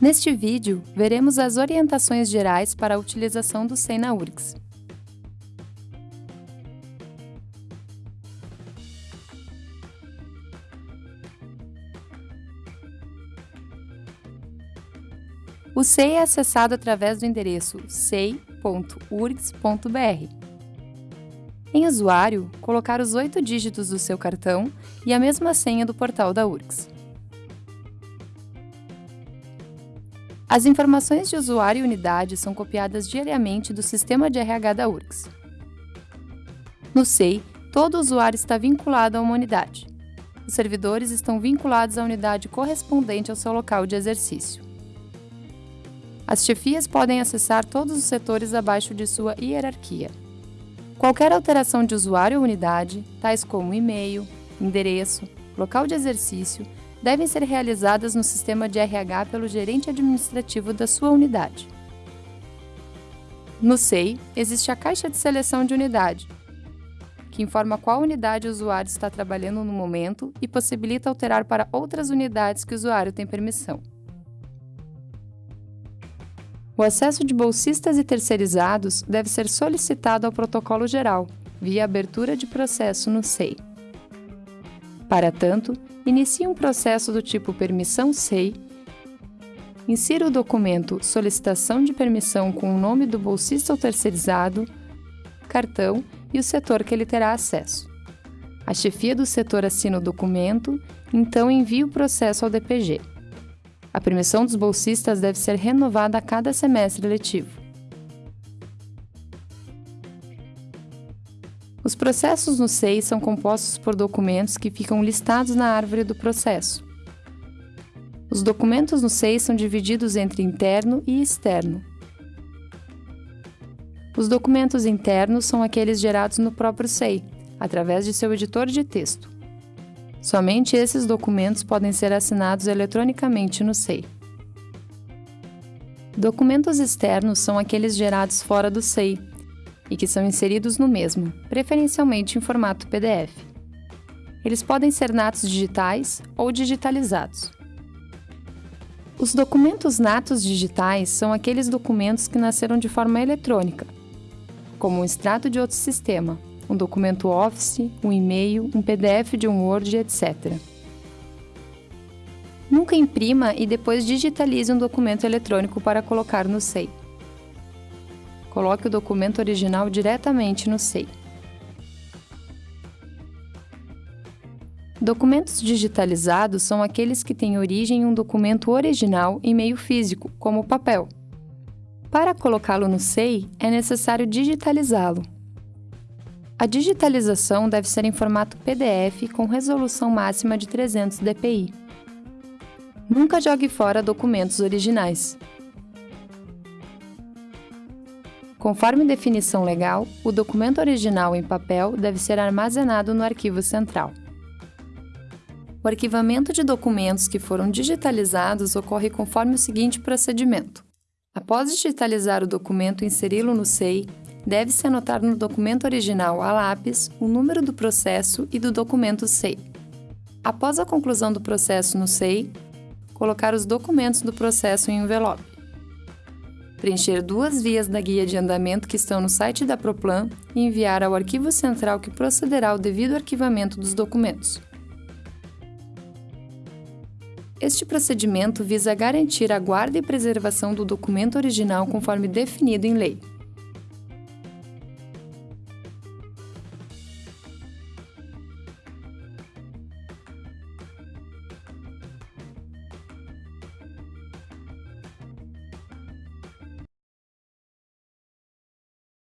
Neste vídeo, veremos as orientações gerais para a utilização do SEI na URGS. O SEI é acessado através do endereço sei.urgs.br. Em usuário, colocar os oito dígitos do seu cartão e a mesma senha do portal da URGS. As informações de usuário e unidade são copiadas diariamente do sistema de RH da URGS. No SEI, todo usuário está vinculado a uma unidade. Os servidores estão vinculados à unidade correspondente ao seu local de exercício. As chefias podem acessar todos os setores abaixo de sua hierarquia. Qualquer alteração de usuário ou unidade, tais como e-mail, endereço, local de exercício, devem ser realizadas no sistema de RH pelo gerente administrativo da sua unidade. No SEI, existe a caixa de seleção de unidade, que informa qual unidade o usuário está trabalhando no momento e possibilita alterar para outras unidades que o usuário tem permissão. O acesso de bolsistas e terceirizados deve ser solicitado ao protocolo geral, via abertura de processo no SEI. Para tanto, inicie um processo do tipo Permissão SEI, insira o documento Solicitação de Permissão com o nome do bolsista ou terceirizado, cartão e o setor que ele terá acesso. A chefia do setor assina o documento, então envie o processo ao DPG. A permissão dos bolsistas deve ser renovada a cada semestre letivo. Os processos no SEI são compostos por documentos que ficam listados na árvore do processo. Os documentos no SEI são divididos entre interno e externo. Os documentos internos são aqueles gerados no próprio SEI, através de seu editor de texto. Somente esses documentos podem ser assinados eletronicamente no SEI. Documentos externos são aqueles gerados fora do SEI e que são inseridos no mesmo, preferencialmente em formato PDF. Eles podem ser natos digitais ou digitalizados. Os documentos natos digitais são aqueles documentos que nasceram de forma eletrônica, como um extrato de outro sistema, um documento Office, um e-mail, um PDF de um Word, etc. Nunca imprima e depois digitalize um documento eletrônico para colocar no SEI. Coloque o documento original diretamente no SEI. Documentos digitalizados são aqueles que têm origem em um documento original em meio físico, como papel. Para colocá-lo no SEI, é necessário digitalizá-lo. A digitalização deve ser em formato PDF com resolução máxima de 300 dpi. Nunca jogue fora documentos originais. Conforme definição legal, o documento original em papel deve ser armazenado no arquivo central. O arquivamento de documentos que foram digitalizados ocorre conforme o seguinte procedimento. Após digitalizar o documento e inseri-lo no SEI, deve-se anotar no documento original a lápis o número do processo e do documento SEI. Após a conclusão do processo no SEI, colocar os documentos do processo em envelope. Preencher duas vias da guia de andamento que estão no site da Proplan e enviar ao arquivo central que procederá ao devido arquivamento dos documentos. Este procedimento visa garantir a guarda e preservação do documento original conforme definido em lei.